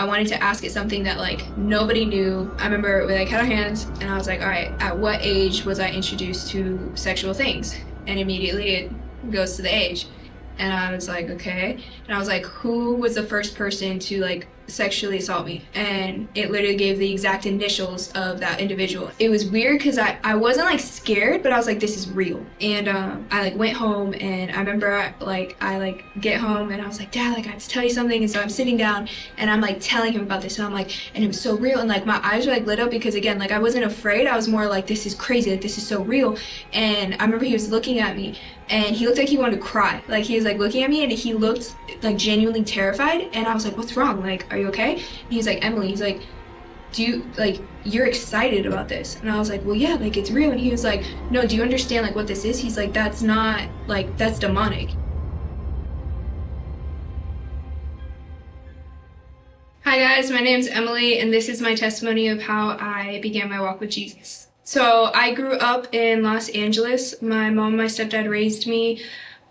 I wanted to ask it something that like nobody knew. I remember we like had our hands and I was like, all right, at what age was I introduced to sexual things? And immediately it goes to the age. And I was like, okay. And I was like, who was the first person to like sexually assault me. And it literally gave the exact initials of that individual. It was weird because I, I wasn't like scared but i was like this is real. And um, i like went home and i remember I, like i like get home and i was like dad like i have to tell you something. And so i'm sitting down and i'm like telling him about this and i'm like and it was so real and like my eyes were like lit up because again like i wasn't afraid. I was more like this is crazy. Like this is so real. And i remember he was looking at me and he looked like he wanted to cry. Like he was like looking at me and he looked like genuinely terrified. And i was like what's wrong? Like are you okay? And he's like, Emily, he's like, do you, like, you're excited about this? And I was like, well, yeah, like, it's real. And he was like, no, do you understand, like, what this is? He's like, that's not, like, that's demonic. Hi guys, my name's Emily and this is my testimony of how I began my walk with Jesus. So I grew up in Los Angeles. My mom and my stepdad raised me.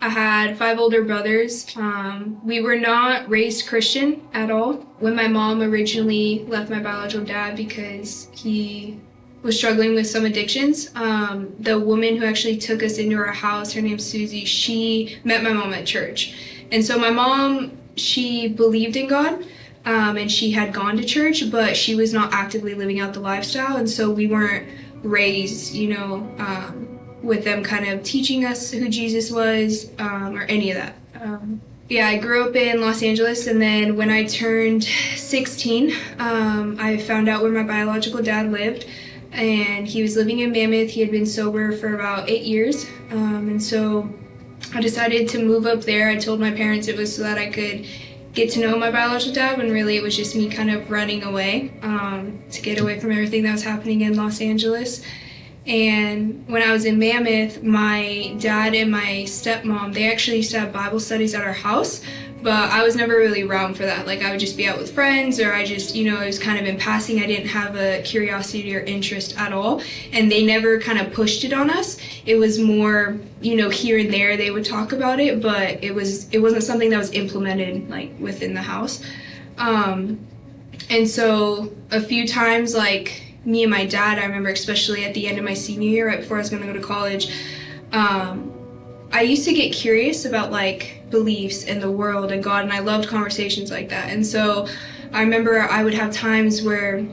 I had five older brothers. Um, we were not raised Christian at all. When my mom originally left my biological dad because he was struggling with some addictions, um, the woman who actually took us into our house, her name's Susie, she met my mom at church. And so my mom, she believed in God. Um, and she had gone to church, but she was not actively living out the lifestyle, and so we weren't raised, you know, um, with them kind of teaching us who Jesus was um, or any of that. Um, yeah, I grew up in Los Angeles, and then when I turned 16, um, I found out where my biological dad lived, and he was living in Mammoth. He had been sober for about eight years, um, and so I decided to move up there. I told my parents it was so that I could get to know my biological dad, when really it was just me kind of running away um, to get away from everything that was happening in Los Angeles. And when I was in Mammoth, my dad and my stepmom, they actually used to have Bible studies at our house, but I was never really around for that. Like I would just be out with friends or I just, you know, it was kind of in passing. I didn't have a curiosity or interest at all. And they never kind of pushed it on us. It was more, you know, here and there they would talk about it, but it was it wasn't something that was implemented like within the house. Um, and so a few times like me and my dad, I remember especially at the end of my senior year, right before I was going to go to college, um, I used to get curious about like beliefs in the world and God, and I loved conversations like that. And so I remember I would have times where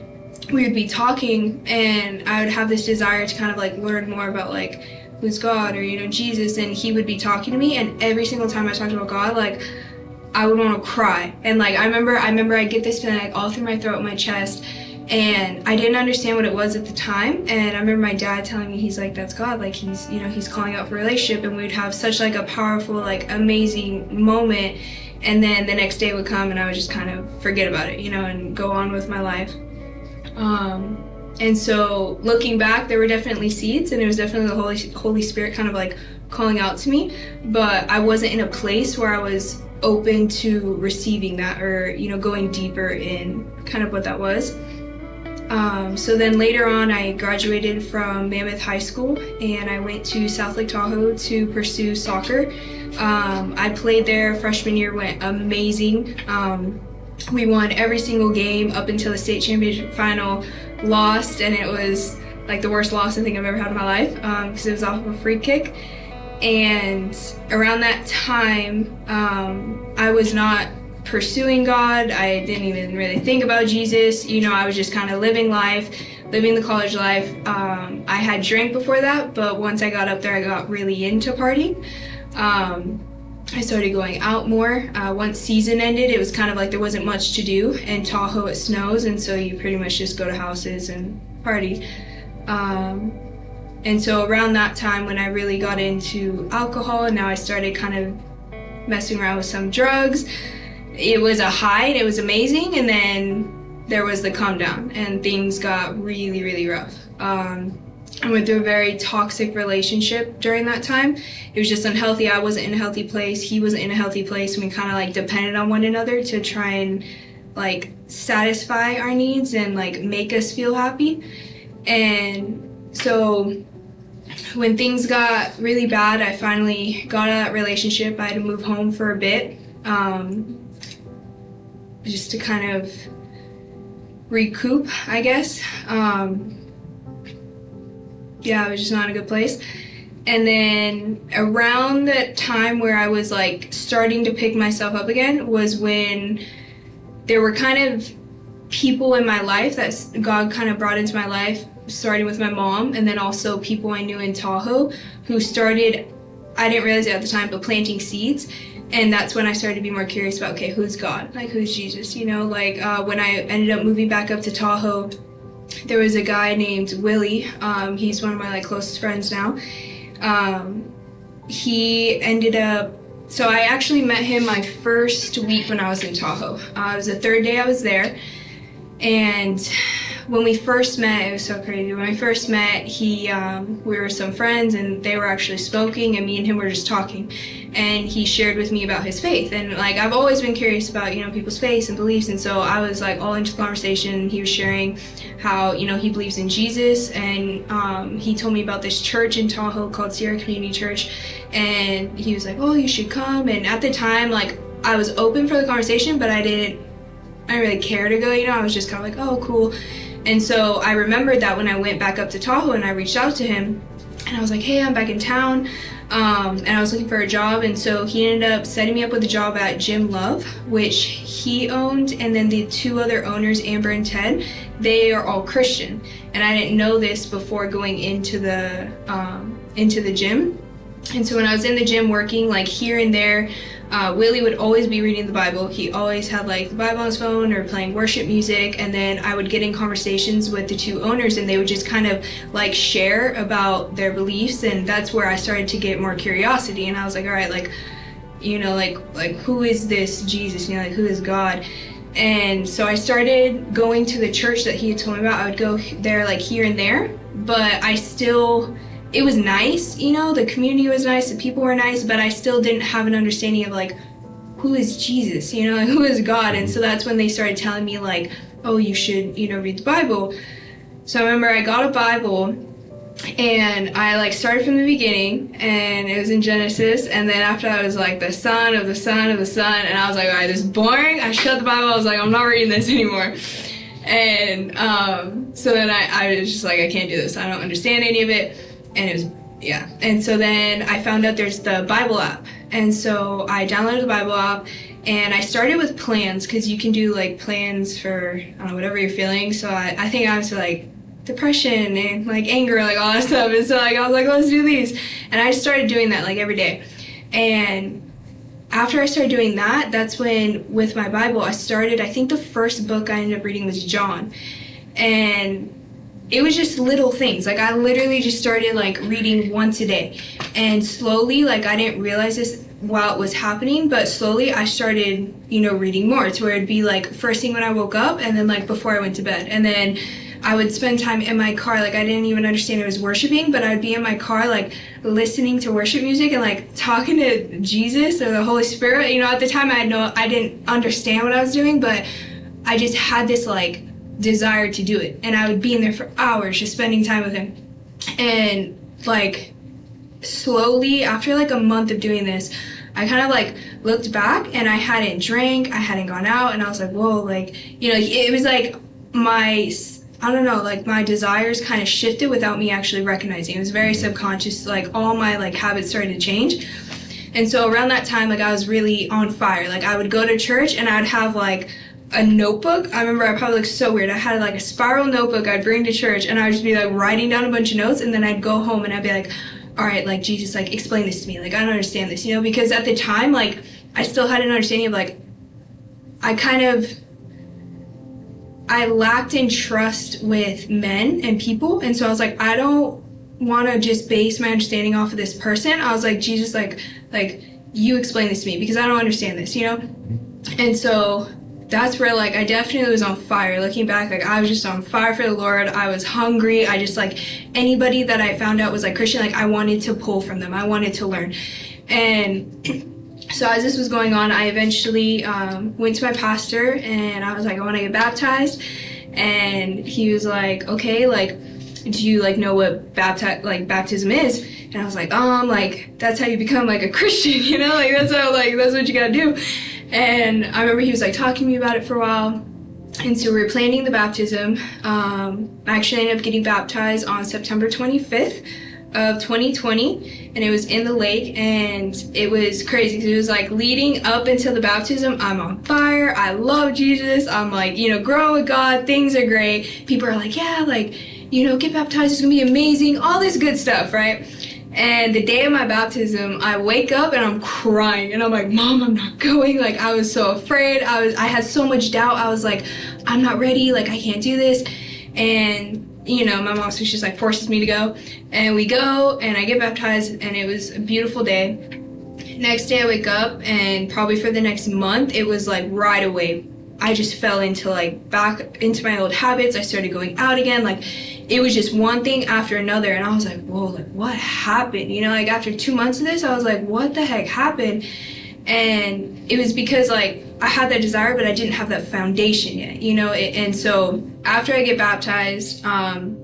we would be talking and I would have this desire to kind of like learn more about like who's God or you know Jesus and he would be talking to me and every single time I talked about God like I would want to cry and like I remember I remember I get this feeling like all through my throat and my chest and I didn't understand what it was at the time. And I remember my dad telling me he's like that's God. Like he's you know he's calling out for relationship. And we'd have such like a powerful like amazing moment. And then the next day would come and I would just kind of forget about it you know and go on with my life. Um, and so looking back there were definitely seeds and it was definitely the Holy Holy Spirit kind of like calling out to me. But I wasn't in a place where I was open to receiving that or you know going deeper in kind of what that was um, so then later on I graduated from Mammoth High School and I went to South Lake Tahoe to pursue soccer. Um, I played there freshman year, went amazing. Um, we won every single game up until the state championship final, lost and it was like the worst loss I think I've ever had in my life because um, it was off of a free kick. And around that time, um, I was not pursuing God. I didn't even really think about Jesus. You know, I was just kind of living life, living the college life. Um, I had drank before that, but once I got up there, I got really into partying. Um, I started going out more. Uh, once season ended, it was kind of like there wasn't much to do. In Tahoe, it snows, and so you pretty much just go to houses and party. Um, and so around that time when I really got into alcohol, and now I started kind of messing around with some drugs, it was a high it was amazing and then there was the calm down and things got really really rough um, I went through a very toxic relationship during that time. It was just unhealthy. I wasn't in a healthy place. He wasn't in a healthy place. And we kind of like depended on one another to try and like satisfy our needs and like make us feel happy. And so when things got really bad, I finally got out of that relationship. I had to move home for a bit. Um, just to kind of recoup, I guess. Um, yeah, it was just not a good place. And then around the time where I was like starting to pick myself up again was when there were kind of people in my life that God kind of brought into my life, starting with my mom, and then also people I knew in Tahoe who started, I didn't realize it at the time, but planting seeds. And that's when I started to be more curious about, okay, who's God? Like, who's Jesus? You know, like uh, when I ended up moving back up to Tahoe, there was a guy named Willie. Um, he's one of my like closest friends now. Um, he ended up so I actually met him my first week when I was in Tahoe. Uh, it was the third day I was there, and when we first met, it was so crazy. When we first met, he, um, we were some friends and they were actually smoking and me and him were just talking. And he shared with me about his faith. And like, I've always been curious about, you know, people's faiths and beliefs. And so I was like all into the conversation. He was sharing how, you know, he believes in Jesus. And um, he told me about this church in Tahoe called Sierra Community Church. And he was like, oh, you should come. And at the time, like, I was open for the conversation, but I didn't, I didn't really care to go, you know, I was just kind of like, oh, cool. And so I remembered that when I went back up to Tahoe and I reached out to him and I was like, hey, I'm back in town. Um, and I was looking for a job. And so he ended up setting me up with a job at Gym Love, which he owned. And then the two other owners, Amber and Ted, they are all Christian. And I didn't know this before going into the, um, into the gym. And so when I was in the gym working, like here and there, uh, Willie would always be reading the Bible. He always had like the Bible on his phone or playing worship music. And then I would get in conversations with the two owners and they would just kind of like share about their beliefs. And that's where I started to get more curiosity. And I was like, all right, like, you know, like, like who is this Jesus? You know, like who is God? And so I started going to the church that he had told me about. I would go there like here and there, but I still it was nice, you know, the community was nice, the people were nice, but I still didn't have an understanding of like, who is Jesus, you know, who is God? And so that's when they started telling me like, oh, you should, you know, read the Bible. So I remember I got a Bible and I like started from the beginning and it was in Genesis and then after I was like the son of the son of the son and I was like, all right, this is boring. I shut the Bible, I was like, I'm not reading this anymore. And um, so then I, I was just like, I can't do this. I don't understand any of it and it was yeah. And so then i found out there's the bible app. And so i downloaded the bible app and i started with plans because you can do like plans for know, whatever you're feeling. So I, I think i was like depression and like anger like all that stuff. And so like i was like let's do these. And i started doing that like every day. And after I started doing that, that's when with my Bible, I started, I think the first book I ended up reading was John. And it was just little things. Like I literally just started like reading once a day. And slowly, like I didn't realize this while it was happening, but slowly I started, you know, reading more to where it'd be like first thing when I woke up and then like before I went to bed. And then I would spend time in my car, like I didn't even understand it was worshiping, but I'd be in my car like listening to worship music and like talking to Jesus or the Holy Spirit. You know, at the time I had no I didn't understand what I was doing, but I just had this like desire to do it. And I would be in there for hours just spending time with him. And like slowly after like a month of doing this, I kind of like looked back and I hadn't drank, I hadn't gone out, and I was like, whoa, like, you know, it was like my, I don't know, like my desires kind of shifted without me actually recognizing. It was very mm-hmm. subconscious, like all my like habits started to change. And so around that time, like I was really on fire. Like I would go to church and I'd have like a notebook. I remember I probably looked so weird. I had like a spiral notebook I'd bring to church and I would just be like writing down a bunch of notes and then I'd go home and I'd be like, all right, like Jesus, like explain this to me. Like I don't understand this, you know, because at the time, like I still had an understanding of like, I kind of, I lacked in trust with men and people. And so I was like, I don't want to just base my understanding off of this person. I was like, Jesus, like, like you explain this to me because I don't understand this, you know? Mm-hmm. And so that's where like I definitely was on fire. Looking back, like I was just on fire for the Lord. I was hungry. I just like anybody that I found out was like Christian, like I wanted to pull from them. I wanted to learn. And so as this was going on, I eventually um, went to my pastor and I was like, I want to get baptized. And he was like, okay, like, do you like know what bapti- like baptism is? And I was like, um, like that's how you become like a Christian, you know, like that's how like that's what you gotta do. And I remember he was like talking to me about it for a while. and so we were planning the baptism. Um, I actually ended up getting baptized on September 25th of 2020 and it was in the lake and it was crazy it was like leading up until the baptism i'm on fire i love jesus i'm like you know growing with god things are great people are like yeah like you know get baptized it's gonna be amazing all this good stuff right and the day of my baptism, I wake up and I'm crying and I'm like, Mom, I'm not going. Like I was so afraid. I was I had so much doubt. I was like, I'm not ready, like I can't do this. And you know, my mom so she's like forces me to go. And we go and I get baptized and it was a beautiful day. Next day I wake up and probably for the next month it was like right away I just fell into like back into my old habits. I started going out again. Like it was just one thing after another. And I was like, whoa, like what happened? You know, like after two months of this, I was like, what the heck happened? And it was because like I had that desire, but I didn't have that foundation yet, you know? And so after I get baptized, um,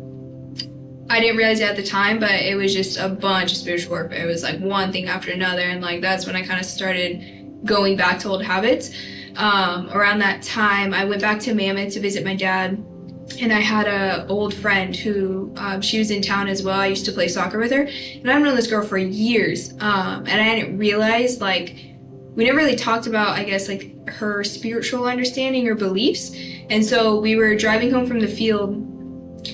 I didn't realize it at the time, but it was just a bunch of spiritual warfare. It was like one thing after another. And like that's when I kind of started going back to old habits um, around that time, I went back to Mammoth to visit my dad. And I had a old friend who um, she was in town as well. I used to play soccer with her, and I've known this girl for years. Um, and I didn't realize like we never really talked about, I guess, like her spiritual understanding or beliefs. And so we were driving home from the field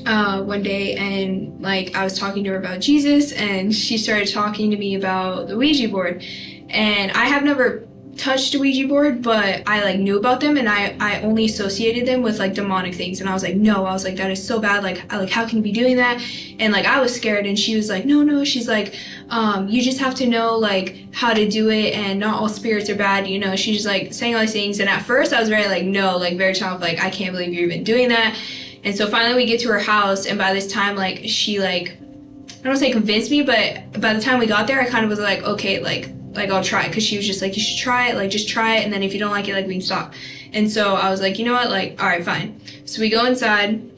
uh, one day and like I was talking to her about Jesus and she started talking to me about the Ouija board. And I have never touched Ouija board, but I like knew about them and I, I only associated them with like demonic things. And I was like, no, I was like, that is so bad. Like, I, like, how can you be doing that? And like, I was scared and she was like, no, no, she's like, um, you just have to know like how to do it and not all spirits are bad, you know, she's like saying all these things. And at first I was very like, no, like very tough, like, I can't believe you're even doing that. And so finally we get to her house and by this time, like, she like, I don't say convinced me, but by the time we got there, I kind of was like, okay, like, like I'll try because she was just like you should try it like just try it and then if you don't like it like we can stop. And so I was like you know what? Like all right fine. So we go inside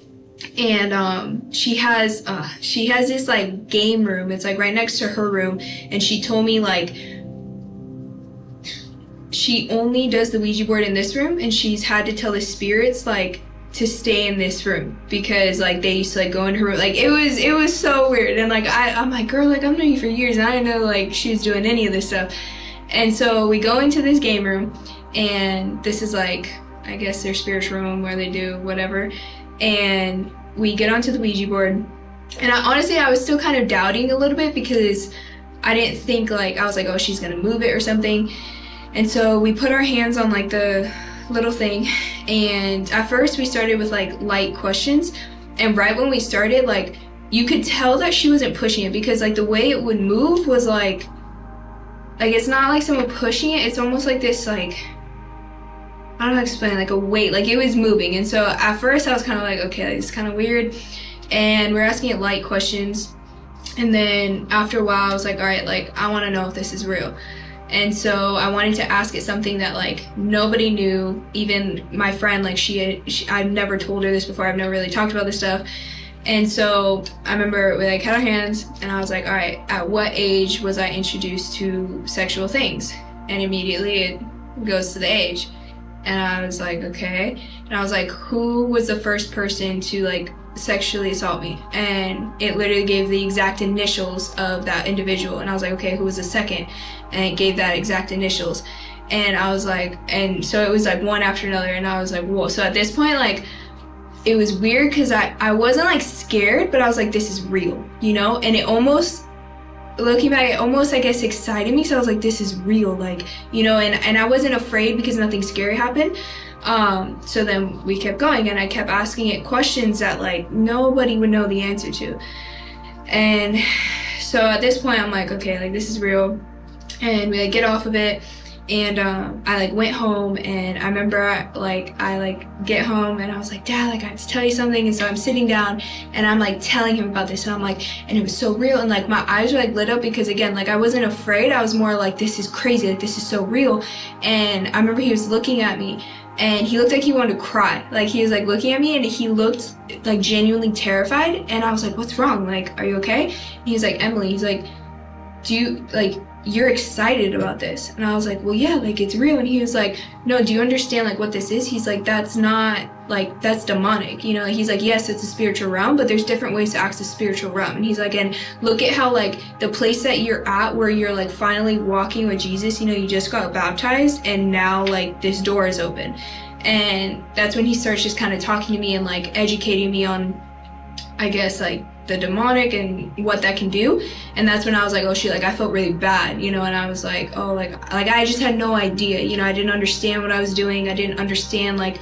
and um, she has uh, she has this like game room. It's like right next to her room and she told me like she only does the Ouija board in this room and she's had to tell the spirits like to stay in this room because like they used to like go in her room. Like it was it was so weird. And like I, I'm like girl like I've known you for years and I didn't know like she was doing any of this stuff. And so we go into this game room and this is like I guess their spiritual room where they do whatever. And we get onto the Ouija board. And I, honestly I was still kind of doubting a little bit because I didn't think like I was like oh she's gonna move it or something. And so we put our hands on like the little thing. And at first we started with like light questions. And right when we started like you could tell that she wasn't pushing it because like the way it would move was like like it's not like someone pushing it. It's almost like this like I don't know explain like a weight like it was moving. And so at first I was kind of like okay it's kind of weird. And we're asking it light questions. And then after a while I was like all right like I want to know if this is real and so I wanted to ask it something that like nobody knew. Even my friend like she, she I've never told her this before. I've never really talked about this stuff. And so I remember we like had our hands and I was like all right at what age was I introduced to sexual things? And immediately it goes to the age. And I was like okay. And I was like who was the first person to like sexually assault me. And it literally gave the exact initials of that individual. And I was like okay who was the second? And it gave that exact initials. And I was like and so it was like one after another. And I was like whoa. So at this point like it was weird because I, I wasn't like scared but I was like this is real you know? And it almost looking back it almost I guess excited me so I was like this is real like you know? And, and I wasn't afraid because nothing scary happened um, so then we kept going and I kept asking it questions that like nobody would know the answer to. And so at this point I'm like, okay, like this is real. And we like get off of it and um, I like went home and I remember like I like get home and I was like dad like I have to tell you something and so I'm sitting down and I'm like telling him about this and I'm like and it was so real and like my eyes were like lit up because again like I wasn't afraid I was more like this is crazy like this is so real and I remember he was looking at me and he looked like he wanted to cry. Like he was like looking at me and he looked like genuinely terrified and I was like, what's wrong? Like, are you okay? And he's like, Emily, he's like, do you, like, you're excited about this? And I was like, well, yeah, like it's real. And he was like, no, do you understand like what this is? He's like, that's not like that's demonic you know he's like yes it's a spiritual realm but there's different ways to access spiritual realm and he's like and look at how like the place that you're at where you're like finally walking with jesus you know you just got baptized and now like this door is open and that's when he starts just kind of talking to me and like educating me on i guess like the demonic and what that can do. And that's when i was like oh shit like i felt really bad you know and i was like oh like like i just had no idea you know i didn't understand what i was doing. I didn't understand like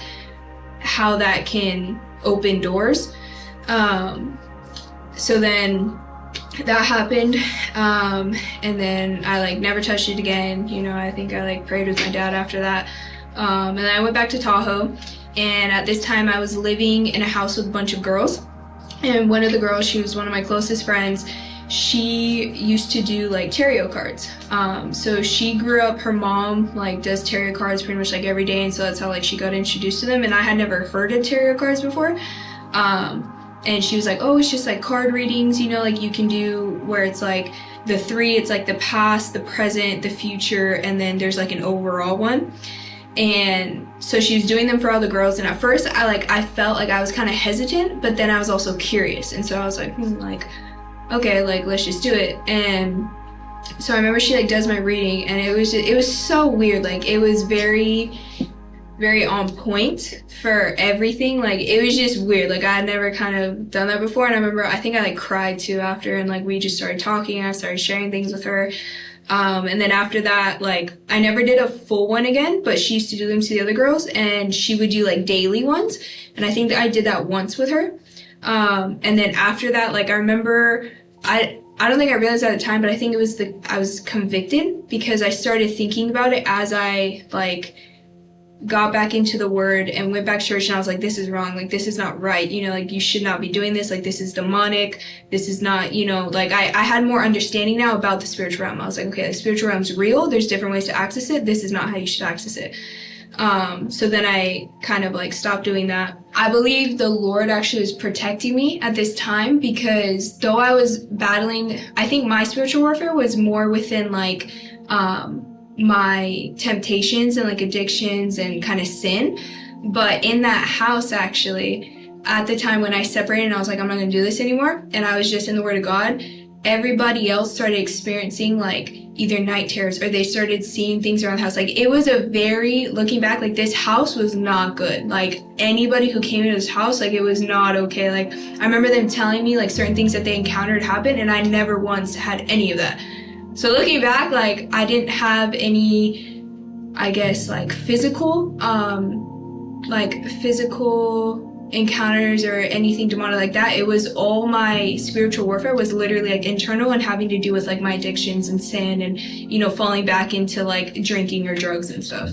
how that can open doors. Um so then that happened um and then i like never touched it again you know i think i like prayed with my dad after that. Um and then i went back to tahoe and at this time i was living in a house with a bunch of girls and one of the girls she was one of my closest friends she used to do like tarot cards. Um, so she grew up her mom like does tarot cards pretty much like every day and so that's how like she got introduced to them and i had never heard of tarot cards before. Um, and she was like oh it's just like card readings you know like you can do where it's like the three it's like the past the present the future and then there's like an overall one and so she was doing them for all the girls. And at first i like i felt like i was kind of hesitant but then i was also curious. And so i was like hmm, like okay like let's just do it. And so i remember she like does my reading and it was just, it was so weird. Like it was very very on point for everything. Like it was just weird. Like i had never kind of done that before. And i remember i think i like cried too after. And like we just started talking. And i started sharing things with her um, and then after that, like I never did a full one again, but she used to do them to the other girls and she would do like daily ones. And I think I did that once with her. Um, and then after that, like I remember I, I don't think I realized at the time, but I think it was the, I was convicted because I started thinking about it as I like got back into the word and went back to church and I was like, this is wrong. Like, this is not right. You know, like you should not be doing this. Like, this is demonic. This is not, you know, like I, I had more understanding now about the spiritual realm. I was like, okay, the spiritual realm's real. There's different ways to access it. This is not how you should access it. Um, so then I kind of like stopped doing that. I believe the Lord actually was protecting me at this time because though I was battling, I think my spiritual warfare was more within like, um, my temptations and like addictions and kind of sin. But in that house, actually, at the time when I separated and I was like, I'm not gonna do this anymore, and I was just in the Word of God, everybody else started experiencing like either night terrors or they started seeing things around the house. Like it was a very, looking back, like this house was not good. Like anybody who came into this house, like it was not okay. Like I remember them telling me like certain things that they encountered happened and I never once had any of that. So looking back, like I didn't have any, I guess, like physical, um, like physical encounters or anything demonic like that. It was all my spiritual warfare was literally like internal and having to do with like my addictions and sin and, you know, falling back into like drinking or drugs and stuff.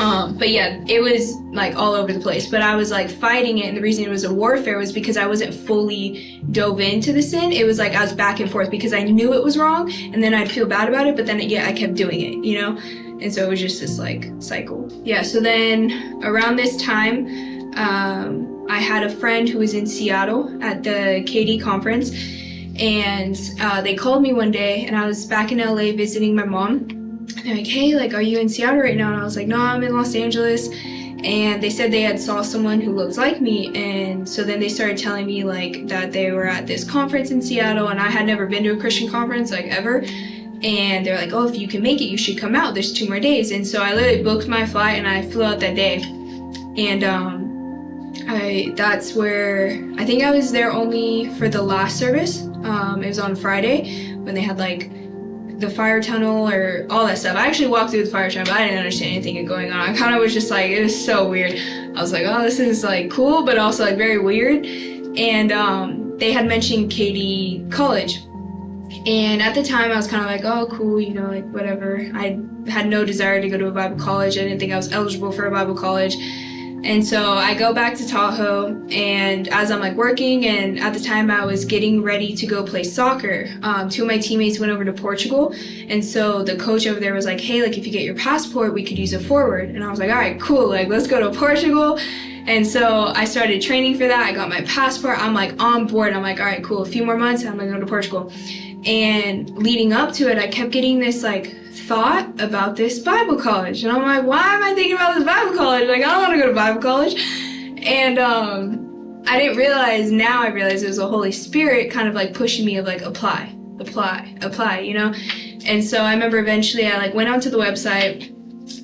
Um, but yeah, it was like all over the place. But I was like fighting it, and the reason it was a warfare was because I wasn't fully dove into the sin. It was like I was back and forth because I knew it was wrong, and then I'd feel bad about it, but then yeah, I kept doing it, you know. And so it was just this like cycle. Yeah. So then around this time, um, I had a friend who was in Seattle at the KD conference, and uh, they called me one day, and I was back in LA visiting my mom they're like, hey, like, are you in Seattle right now? And I was like, no, I'm in Los Angeles. And they said they had saw someone who looked like me. And so then they started telling me like that they were at this conference in Seattle and I had never been to a Christian conference like ever. And they're like, oh, if you can make it, you should come out. There's two more days. And so I literally booked my flight and I flew out that day. And um, I that's where I think I was there only for the last service. Um, it was on Friday when they had like the fire tunnel or all that stuff. I actually walked through the fire tunnel, but I didn't understand anything going on. I kind of was just like, it was so weird. I was like, oh, this is like cool, but also like very weird. And um, they had mentioned KD College. And at the time, I was kind of like, oh, cool, you know, like whatever. I had no desire to go to a Bible college. I didn't think I was eligible for a Bible college. And so I go back to Tahoe, and as I'm like working, and at the time I was getting ready to go play soccer, um, two of my teammates went over to Portugal, and so the coach over there was like, "Hey, like if you get your passport, we could use a forward." And I was like, "All right, cool, like let's go to Portugal." And so I started training for that. I got my passport. I'm like on board. I'm like, all right, cool. A few more months, and I'm gonna go to Portugal. And leading up to it, I kept getting this like thought about this Bible college. And I'm like, why am I thinking about this Bible college? Like, I don't want to go to Bible college. and um, I didn't realize. Now I realize it was the Holy Spirit kind of like pushing me of like apply, apply, apply. You know. And so I remember eventually I like went onto the website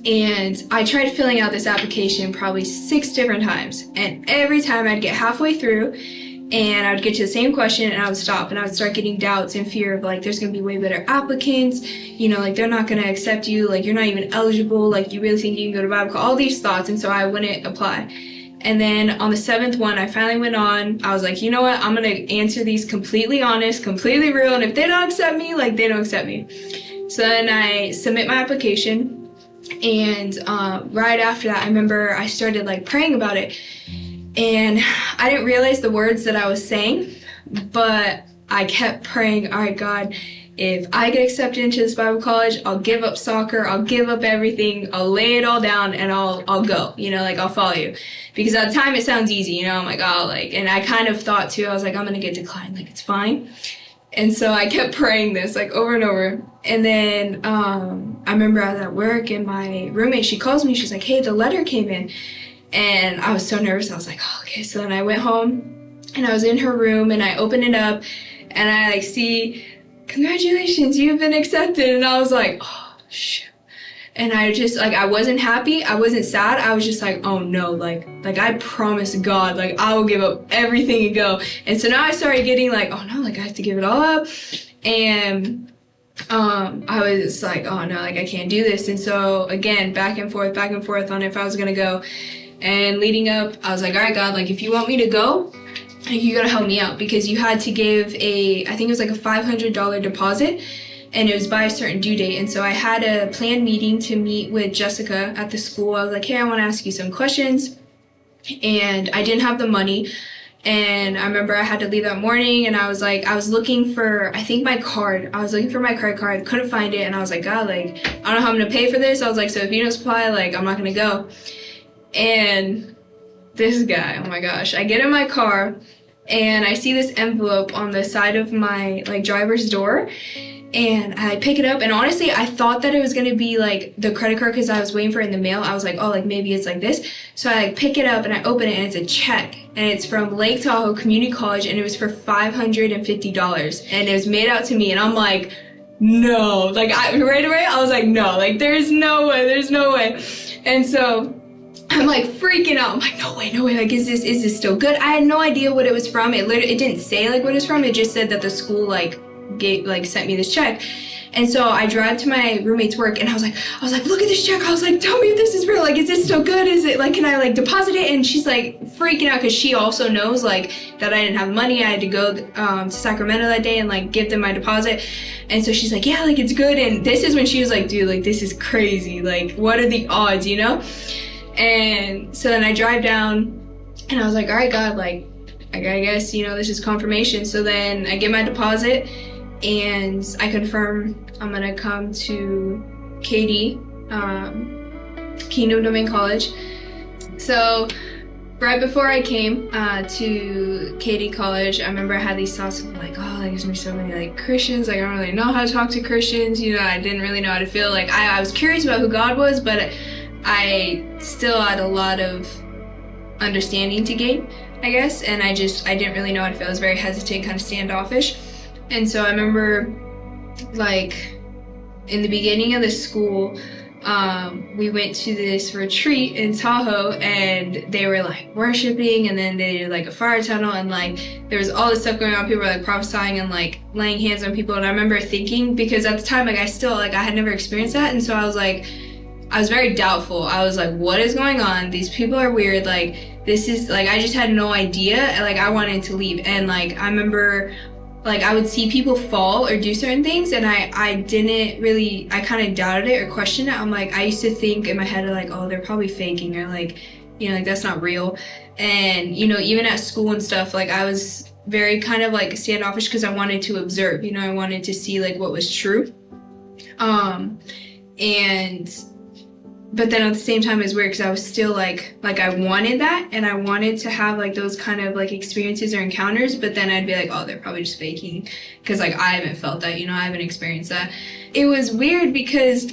and I tried filling out this application probably six different times. And every time I'd get halfway through and I'd get to the same question and I would stop and I would start getting doubts and fear of like there's gonna be way better applicants, you know, like they're not gonna accept you, like you're not even eligible, like you really think you can go to Bible all these thoughts, and so I wouldn't apply. And then on the seventh one, I finally went on. I was like, you know what? I'm gonna answer these completely honest, completely real, and if they don't accept me, like they don't accept me. So then I submit my application, and uh, right after that, I remember I started like praying about it, and I didn't realize the words that I was saying, but I kept praying, all right, God, if I get accepted into this Bible college, I'll give up soccer, I'll give up everything, I'll lay it all down and I'll I'll go. You know, like I'll follow you. Because at the time it sounds easy, you know, I'm like, oh like and I kind of thought too, I was like, I'm gonna get declined, like it's fine. And so I kept praying this like over and over. And then um I remember I was at work and my roommate, she calls me, she's like, Hey, the letter came in. And I was so nervous, I was like, oh, okay. So then I went home and I was in her room and I opened it up and I like see congratulations, you've been accepted. And I was like, oh, shoot. And I just, like, I wasn't happy. I wasn't sad. I was just like, oh no, like, like I promise God, like, I will give up everything and go. And so now I started getting like, oh no, like, I have to give it all up. And, um, I was like, oh no, like, I can't do this. And so again, back and forth, back and forth on if I was gonna go. And leading up, I was like, all right, God, like, if you want me to go, you gotta help me out. Because you had to give a I think it was like a $500 deposit and it was by a certain due date. And so I had a planned meeting to meet with Jessica at the school. I was like hey I want to ask you some questions. And I didn't have the money. And I remember I had to leave that morning and I was like I was looking for I think my card I was looking for my credit card couldn't find it. And I was like God like I don't know how I'm gonna pay for this. I was like so if you don't supply like I'm not gonna go and this guy oh my gosh. I get in my car and I see this envelope on the side of my like driver's door. And I pick it up and honestly I thought that it was gonna be like the credit card because I was waiting for it in the mail. I was like oh like maybe it's like this. So I like pick it up and I open it and it's a check. And it's from Lake Tahoe Community College and it was for $550 and it was made out to me and I'm like no. Like I right away I was like no. Like there's no way there's no way. And so I'm like freaking out. I'm like, no way, no way. Like, is this is this still good? I had no idea what it was from. It literally it didn't say like what it's from. It just said that the school like gave like sent me this check. And so I drive to my roommate's work and I was like, I was like, look at this check. I was like, tell me if this is real. Like, is this still good? Is it like, can I like deposit it? And she's like freaking out because she also knows like that I didn't have money. I had to go um, to Sacramento that day and like give them my deposit. And so she's like, yeah, like it's good. And this is when she was like, dude, like this is crazy. Like, what are the odds, you know? And so then I drive down and I was like, all right, God, like, I guess, you know, this is confirmation. So then I get my deposit and I confirm I'm gonna come to KD, um, Kingdom Domain College. So right before I came uh, to KD College, I remember I had these thoughts of like, oh, there's gonna be so many like Christians. Like I don't really know how to talk to Christians. You know, I didn't really know how to feel. Like I, I was curious about who God was, but I still had a lot of understanding to gain, I guess, and I just, I didn't really know how to feel. I was very hesitant, kind of standoffish. And so I remember, like, in the beginning of the school, um, we went to this retreat in Tahoe and they were like worshiping and then they did like a fire tunnel and like there was all this stuff going on. People were like prophesying and like laying hands on people. And I remember thinking, because at the time, like I still, like I had never experienced that. And so I was like, I was very doubtful. I was like, what is going on? These people are weird. Like, this is like, I just had no idea. Like, I wanted to leave. And like, I remember like I would see people fall or do certain things and I, I didn't really, I kind of doubted it or questioned it. I'm like, I used to think in my head like, oh, they're probably faking or like, you know, like that's not real. And, you know, even at school and stuff, like I was very kind of like standoffish because I wanted to observe, you know, I wanted to see like what was true. Um, and but then at the same time it's weird because I was still like like I wanted that and I wanted to have like those kind of like experiences or encounters but then I'd be like oh they're probably just faking because like I haven't felt that you know I haven't experienced that it was weird because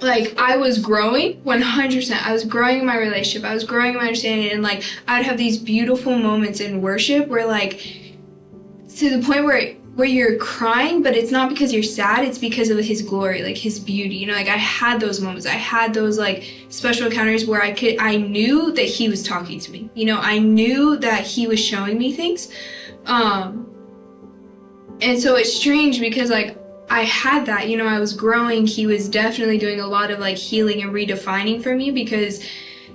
like I was growing 100%. I was growing in my relationship. I was growing in my understanding and like I'd have these beautiful moments in worship where like to the point where where you're crying, but it's not because you're sad, it's because of his glory, like his beauty. You know, like I had those moments. I had those like special encounters where I could I knew that he was talking to me. You know, I knew that he was showing me things. Um and so it's strange because like I had that, you know, I was growing. He was definitely doing a lot of like healing and redefining for me because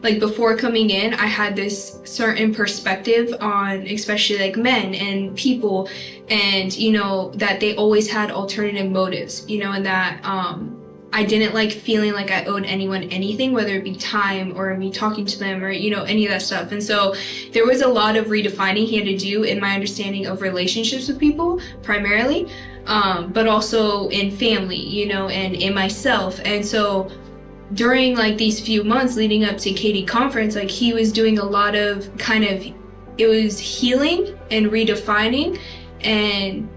like before coming in, I had this certain perspective on especially like men and people and you know that they always had alternative motives, you know, and that um I didn't like feeling like I owed anyone anything, whether it be time or me talking to them or, you know, any of that stuff. And so there was a lot of redefining he had to do in my understanding of relationships with people primarily, um, but also in family, you know, and in myself. And so during like these few months leading up to KD conference, like he was doing a lot of kind of, it was healing and redefining and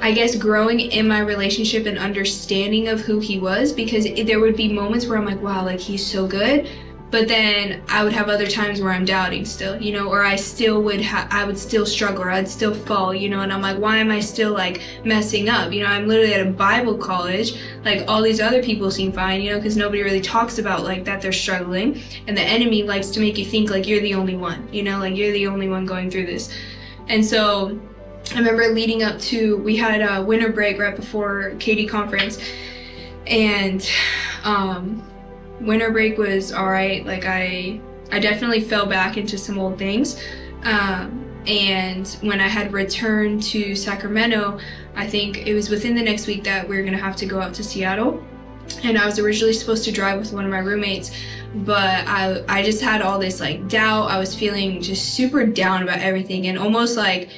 I guess growing in my relationship and understanding of who he was because there would be moments where I'm like, wow, like he's so good. But then I would have other times where I'm doubting still, you know, or I still would have, I would still struggle or I'd still fall, you know, and I'm like, why am I still like messing up? You know, I'm literally at a Bible college, like all these other people seem fine, you know, because nobody really talks about like that they're struggling. And the enemy likes to make you think like you're the only one, you know, like you're the only one going through this. And so I remember leading up to, we had a winter break right before KD conference and um, winter break was all right. Like I, I definitely fell back into some old things. Um, and when I had returned to Sacramento, I think it was within the next week that we were gonna have to go out to Seattle. And I was originally supposed to drive with one of my roommates, but I, I just had all this like doubt. I was feeling just super down about everything and almost like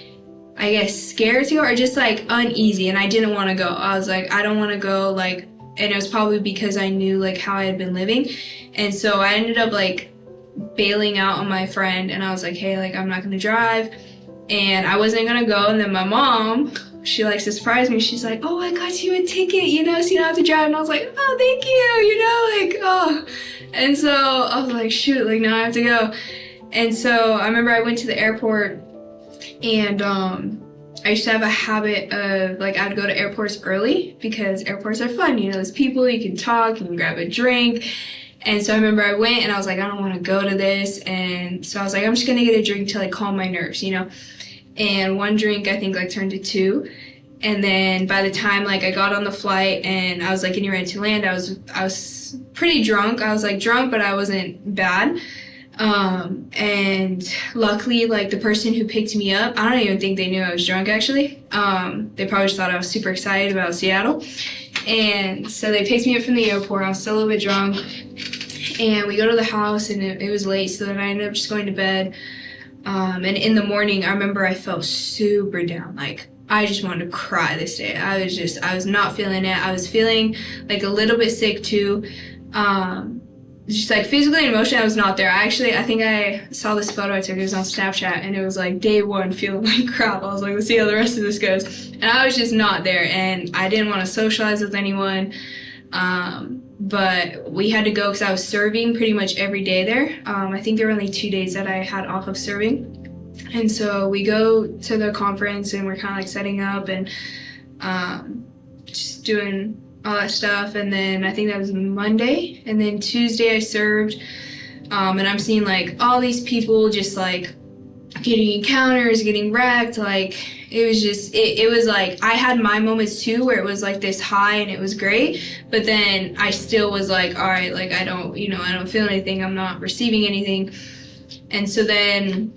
I guess scared to go or just like uneasy and I didn't want to go. I was like, I don't want to go like, and it was probably because I knew like how I had been living. And so I ended up like bailing out on my friend and I was like, hey, like I'm not to drive. And I wasn't to go. And then my mom, she likes to surprise me. She's like, oh, I got you a ticket, you know, so you don't have to drive. And I was like, oh, thank you, you know, like, oh. And so I was like, shoot, like now I have to go. And so I remember I went to the airport and um, I used to have a habit of like I'd go to airports early because airports are fun. You know, there's people, you can talk, you can grab a drink. And so I remember I went and I was like, I don't want to go to this. And so I was like, I'm just going to get a drink to like calm my nerves, you know? And one drink I think like turned to two. And then by the time like I got on the flight and I was like getting ready to land, I was I was pretty drunk. I was like drunk, but I wasn't bad. Um, and luckily, like the person who picked me up, I don't even think they knew I was drunk actually. Um, they probably just thought I was super excited about Seattle. And so they picked me up from the airport. I was still a little bit drunk. And we go to the house and it, it was late, so then I ended up just going to bed. Um, and in the morning, I remember I felt super down. Like, I just wanted to cry this day. I was just, I was not feeling it. I was feeling like a little bit sick too. Um, just like physically and emotionally, I was not there. I actually, I think I saw this photo I took. It was on Snapchat, and it was like day one, feeling like crap. I was like, let's see how the rest of this goes. And I was just not there, and I didn't want to socialize with anyone. Um, but we had to go because I was serving pretty much every day there. Um, I think there were only two days that I had off of serving. And so we go to the conference, and we're kind of like setting up and um, just doing all that stuff. And then I think that was Monday. And then Tuesday I served. Um, and I'm seeing like all these people just like getting encounters, getting wrecked. Like it was just, it, it was like I had my moments too where it was like this high and it was great. But then I still was like, all right, like I don't, you know, I don't feel anything. I'm not receiving anything. And so then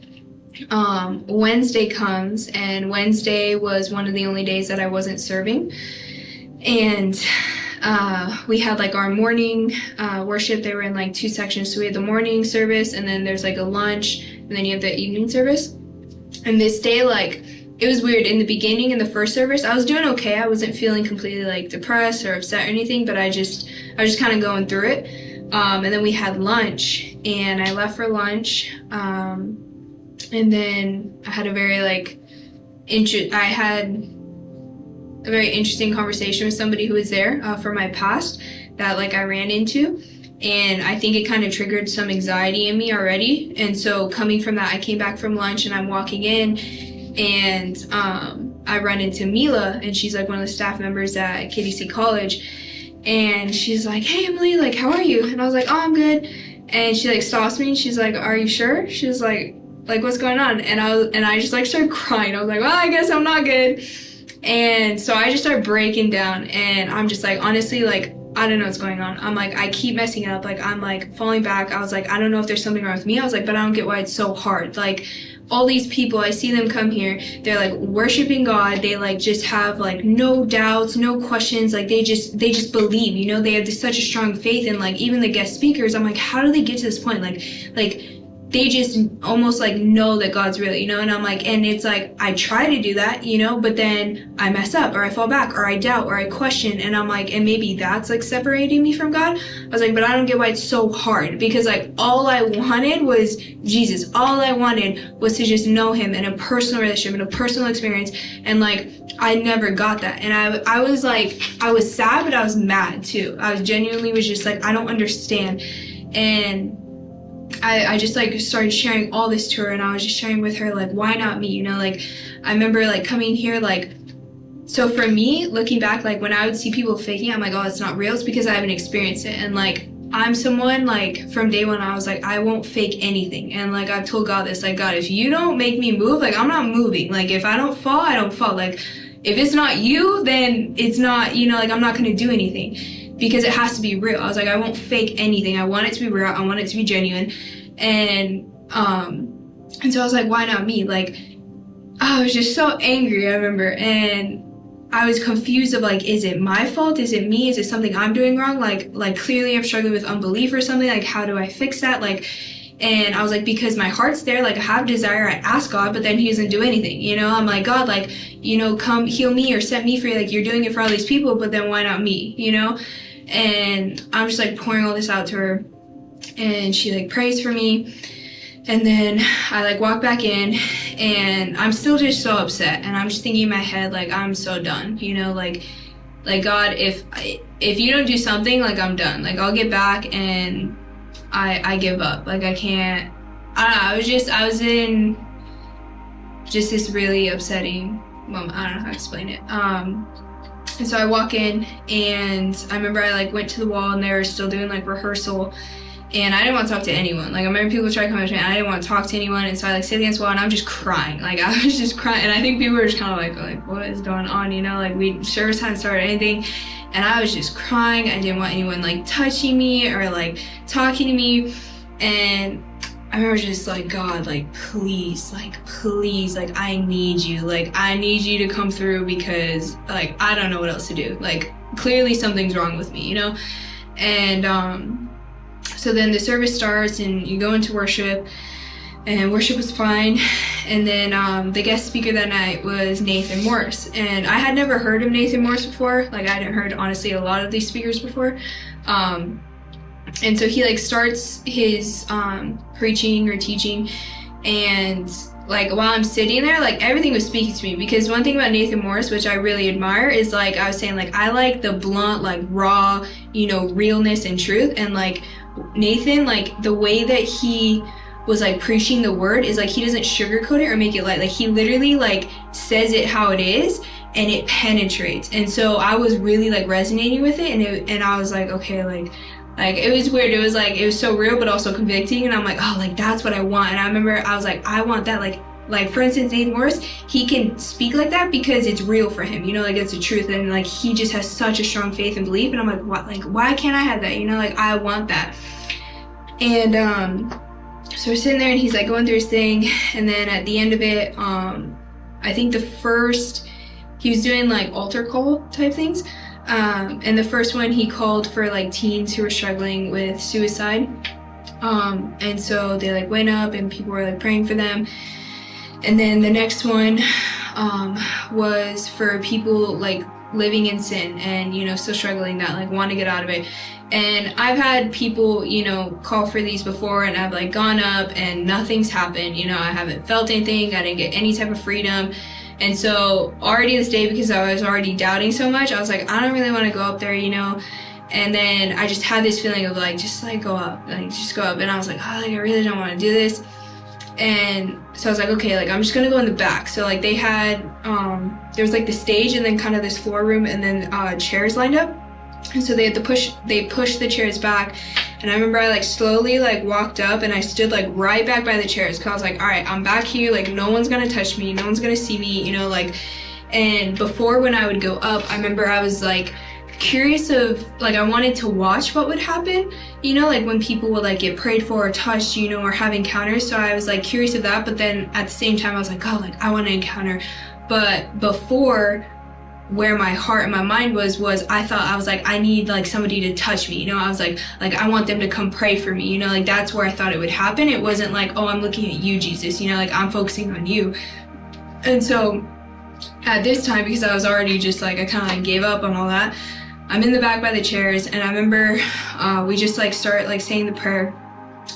um, Wednesday comes, and Wednesday was one of the only days that I wasn't serving and uh, we had like our morning uh, worship. They were in like two sections. So we had the morning service, and then there's like a lunch, and then you have the evening service. And this day, like, it was weird. In the beginning, in the first service, I was doing okay. I wasn't feeling completely like depressed or upset or anything, but I just, I was just kind of going through it. Um, and then we had lunch, and I left for lunch. Um, and then I had a very like, inter- I had a very interesting conversation with somebody who was there uh, from my past that like I ran into and I think it kind of triggered some anxiety in me already. And so coming from that, I came back from lunch and I'm walking in and um, I run into Mila and she's like one of the staff members at KDC College. And she's like, hey Emily, like how are you? And I was like, oh, I'm good. And she like stops me and she's like, are you sure? She was like, like what's going on? And I was, and I just like started crying. I was like, well, I guess I'm not good. And so I just started breaking down and I'm just like, honestly, like I don't know what's going on. I'm like, I keep messing up. Like, I'm like falling back. I was like, I don't know if there's something wrong with me. I was like, but I don't get why it's so hard. Like, all these people, I see them come here. They're like worshiping God. They like just have like no doubts, no questions. Like, they just, they just believe, you know, they have this, such a strong faith. And like, even the guest speakers, I'm like, how do they get to this point? Like, like, they just almost like know that God's real, you know? And I'm like, and it's like, I try to do that, you know, but then I mess up or I fall back or I doubt or I question. And I'm like, and maybe that's like separating me from God. I was like, but I don't get why it's so hard because like all I wanted was Jesus. All I wanted was to just know him in a personal relationship, in a personal experience. And like, I never got that. And I, I was like, I was sad, but I was mad too. I was genuinely was just like, I don't understand. And I, I just like started sharing all this to her and I was just sharing with her like why not me? You know like I remember like coming here like so for me looking back like when I would see people faking I'm like oh it's not real. It's because I haven't experienced it and like I'm someone like from day one I was like I won't fake anything and like I've told God this like God if you don't make me move like I'm not moving. Like if I don't fall I don't fall. Like if it's not you then it's not you know like I'm not gonna do anything because it has to be real. I was like, I won't fake anything. I want it to be real. I want it to be genuine. And um and so I was like, why not me? Like I was just so angry, I remember. And I was confused of like, is it my fault? Is it me? Is it something I'm doing wrong? Like like clearly I'm struggling with unbelief or something. Like how do I fix that? Like and I was like, because my heart's there, like I have desire, I ask God, but then he doesn't do anything, you know? I'm like, God, like, you know, come heal me or set me free, like you're doing it for all these people, but then why not me, you know? And I'm just like pouring all this out to her. And she like prays for me. And then I like walk back in. And I'm still just so upset. And I'm just thinking in my head like I'm so done you know? Like like God if if you don't do something like I'm done. Like I'll get back and I I give up. Like I can't I don't know. I was just I was in just this really upsetting moment. I don't know how to explain it. Um and so I walk in and I remember I like went to the wall and they were still doing like rehearsal and I didn't want to talk to anyone. Like I remember people trying to come up to me and I didn't want to talk to anyone and so I like sit against the wall and I'm just crying. Like I was just crying and I think people were just kind of like, like what is going on? You know, like we service hadn't started anything and I was just crying. I didn't want anyone like touching me or like talking to me and I remember just like, God, like, please, like, please, like, I need you. Like, I need you to come through because, like, I don't know what else to do. Like, clearly something's wrong with me, you know? And, um, so then the service starts and you go into worship and worship was fine. And then um, the guest speaker that night was Nathan Morris. And I had never heard of Nathan Morris before. Like, I hadn't heard, honestly, a lot of these speakers before. Um, and so he like starts his um, preaching or teaching and like while I'm sitting there, like everything was speaking to me because one thing about Nathan Morris, which I really admire, is like I was saying, like I like the blunt, like raw, you know, realness and truth. And like Nathan, like the way that he was like preaching the word is like he doesn't sugarcoat it or make it light. Like he literally like says it how it is and it penetrates. And so I was really like resonating with it and it, and I was like, okay, like like it was weird it was like it was so real but also convicting and i'm like oh like that's what i want and i remember i was like i want that like like for instance Nathan Morris, he can speak like that because it's real for him, you know, like it's the truth and like he just has such a strong faith and belief and I'm like what like why can't I have that? You know, like I want that. And um so we're sitting there and he's like going through his thing and then at the end of it, um I think the first he was doing like altar call type things. Um, and the first one he called for like teens who were struggling with suicide. Um, and so they like went up and people were like praying for them. And then the next one um, was for people like living in sin and you know still struggling that like want to get out of it and i've had people you know call for these before and i've like gone up and nothing's happened you know i haven't felt anything i didn't get any type of freedom and so already this day, because I was already doubting so much, I was like, I don't really want to go up there, you know? And then I just had this feeling of like, just like go up, like just go up. And I was like, oh, like I really don't want to do this. And so I was like, okay, like I'm just gonna go in the back. So like they had, um, there was like the stage and then kind of this floor room and then uh, chairs lined up. And so they had to push, they pushed the chairs back. And I remember I like slowly like walked up and I stood like right back by the chairs. Cause I was like, all right, I'm back here. Like no one's gonna touch me. No one's gonna see me, you know, like, and before when I would go up, I remember I was like, curious of like I wanted to watch what would happen you know like when people would like get prayed for or touched you know or have encounters so I was like curious of that but then at the same time I was like oh like I want to encounter but before where my heart and my mind was was I thought I was like I need like somebody to touch me you know? I was like like I want them to come pray for me you know? Like that's where I thought it would happen. It wasn't like oh I'm looking at you Jesus you know? Like I'm focusing on you. And so at this time because I was already just like I kind of like gave up on all that I'm in the back by the chairs and I remember uh, we just like start like saying the prayer.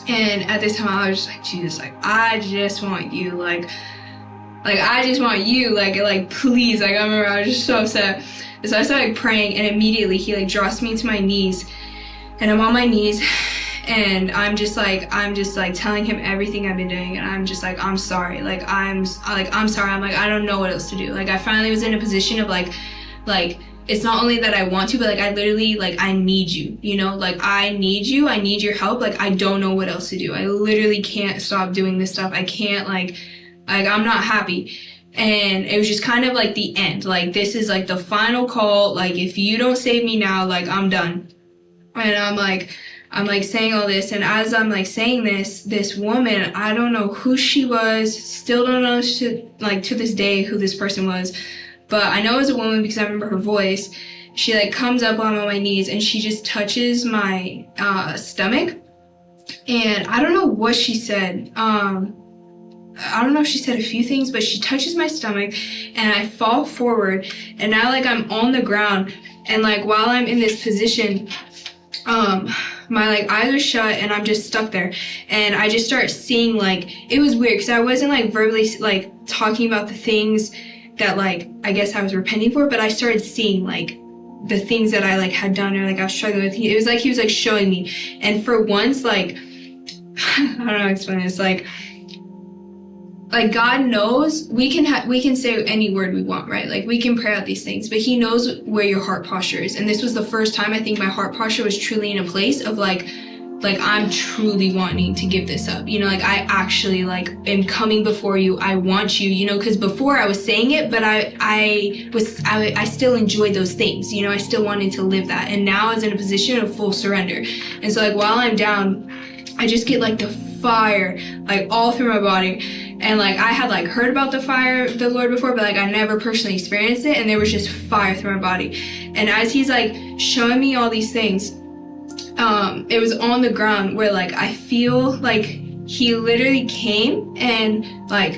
And at this time I was just like Jesus like I just want you like like I just want you like like please like I remember I was just so upset. So I started praying and immediately he like drops me to my knees. And I'm on my knees and I'm just like I'm just like telling him everything I've been doing. And I'm just like I'm sorry. Like I'm like I'm sorry. I'm like I don't know what else to do. Like I finally was in a position of like like it's not only that I want to, but like I literally like I need you, you know, like I need you, I need your help. Like I don't know what else to do. I literally can't stop doing this stuff. I can't like like I'm not happy. And it was just kind of like the end. Like this is like the final call. Like if you don't save me now, like I'm done. And I'm like I'm like saying all this and as I'm like saying this, this woman, I don't know who she was, still don't know to, like to this day who this person was but I know it was a woman because I remember her voice. She like comes up on my knees and she just touches my uh, stomach. And I don't know what she said. Um, I don't know if she said a few things, but she touches my stomach and I fall forward and now like I'm on the ground and like while I'm in this position, um, my like eyes are shut and I'm just stuck there and I just start seeing like, it was weird because I wasn't like verbally like talking about the things that like I guess I was repenting for, but I started seeing like the things that I like had done or like I was struggling with. It was like he was like showing me. And for once, like I don't know how to explain this, like like God knows we can have we can say any word we want, right? Like we can pray out these things, but he knows where your heart posture is. And this was the first time I think my heart posture was truly in a place of like like I'm truly wanting to give this up. You know, like I actually like am coming before you. I want you, you know, because before I was saying it, but I I was I, I still enjoyed those things. You know, I still wanted to live that. And now I was in a position of full surrender. And so like while I'm down, I just get like the fire like all through my body. And like I had like heard about the fire the Lord before but like I never personally experienced it and there was just fire through my body. And as he's like showing me all these things um, it was on the ground where like I feel like he literally came and like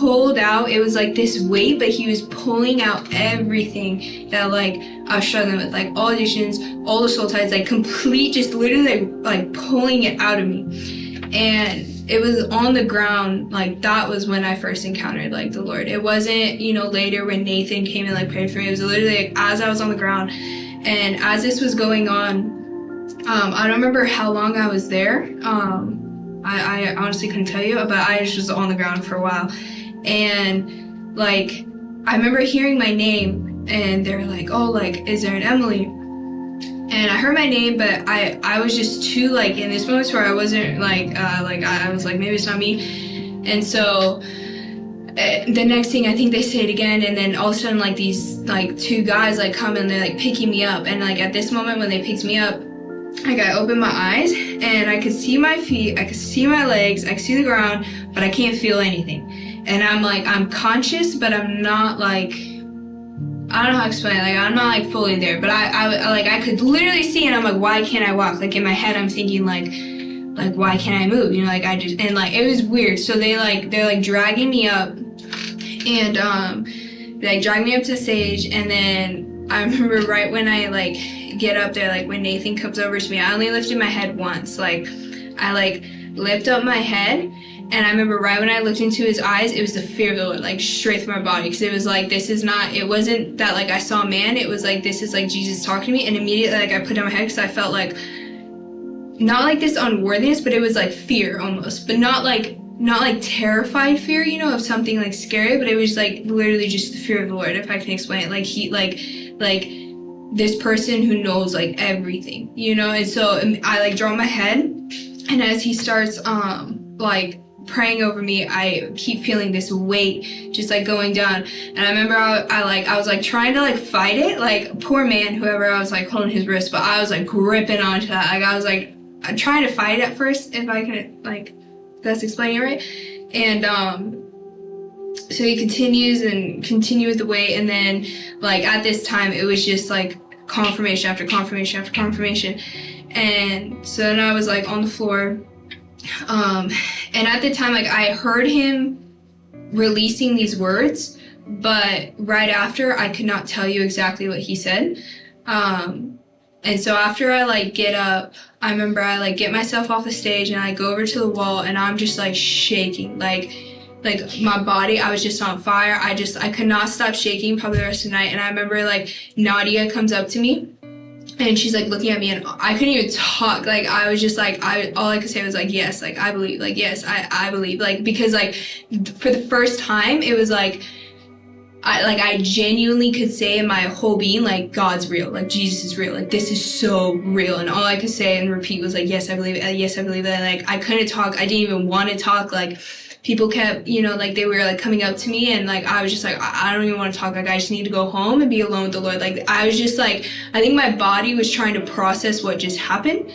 pulled out it was like this weight but he was pulling out everything that like I was struggling with like all addictions all the soul ties like complete just literally like pulling it out of me and it was on the ground like that was when I first encountered like the Lord it wasn't you know later when Nathan came and like prayed for me it was literally like as I was on the ground and as this was going on um, I don't remember how long I was there. Um, I, I honestly couldn't tell you, but I was just was on the ground for a while. And like, I remember hearing my name and they're like, oh, like, is there an Emily? And I heard my name, but I, I was just too like in this moment where I wasn't like, uh, like I was like, maybe it's not me. And so uh, the next thing I think they say it again and then all of a sudden like these like two guys like come and they're like picking me up and like at this moment when they picked me up like I opened my eyes and I could see my feet, I could see my legs, I could see the ground, but I can't feel anything. And I'm like, I'm conscious, but I'm not like, I don't know how to explain it. Like I'm not like fully there, but I, I, like I could literally see and I'm like, why can't I walk? Like in my head, I'm thinking like, like why can't I move? You know, like I just and like it was weird. So they like they're like dragging me up, and um, they like drag me up to stage, and then I remember right when I like get up there like when Nathan comes over to me I only lifted my head once like I like lift up my head And I remember right when I looked into his eyes, it was the fear of the Lord, like straight through my body. Because it was like, this is not, it wasn't that like I saw a man. It was like, this is like Jesus talking to me. And immediately, like, I put down my head because I felt like, not like this unworthiness, but it was like fear almost. But not like, not like terrified fear, you know, of something like scary, but it was like literally just the fear of the Lord, if I can explain it. Like, he, like, like, this person who knows like everything, you know? And so um, I like draw my head and as he starts um like praying over me, I keep feeling this weight just like going down. And I remember I, I, like I was like trying to like fight it, like poor man, whoever I was like holding his wrist, but I was like gripping onto that. Like I was like I'm trying to fight it at first, if I can like that's explaining it right. And um so he continues and continue with the weight and then like at this time it was just like confirmation after confirmation after confirmation and so then i was like on the floor um and at the time like i heard him releasing these words but right after i could not tell you exactly what he said. Um and so after i like get up i remember i like get myself off the stage and i go over to the wall and i'm just like shaking. Like like my body i was just on fire. I just i could not stop shaking probably the rest of the night. And i remember like nadia comes up to me and she's like looking at me and i couldn't even talk like i was just like i all i could say was like yes like i believe like yes i i believe like because like for the first time it was like I like I genuinely could say in my whole being like God's real, like Jesus is real, like this is so real, and all I could say and repeat was like yes I believe it, yes I believe it. Like I couldn't talk, I didn't even want to talk. Like people kept, you know, like they were like coming up to me and like I was just like, I, I don't even want to talk. Like I just need to go home and be alone with the Lord. Like I was just like, I think my body was trying to process what just happened.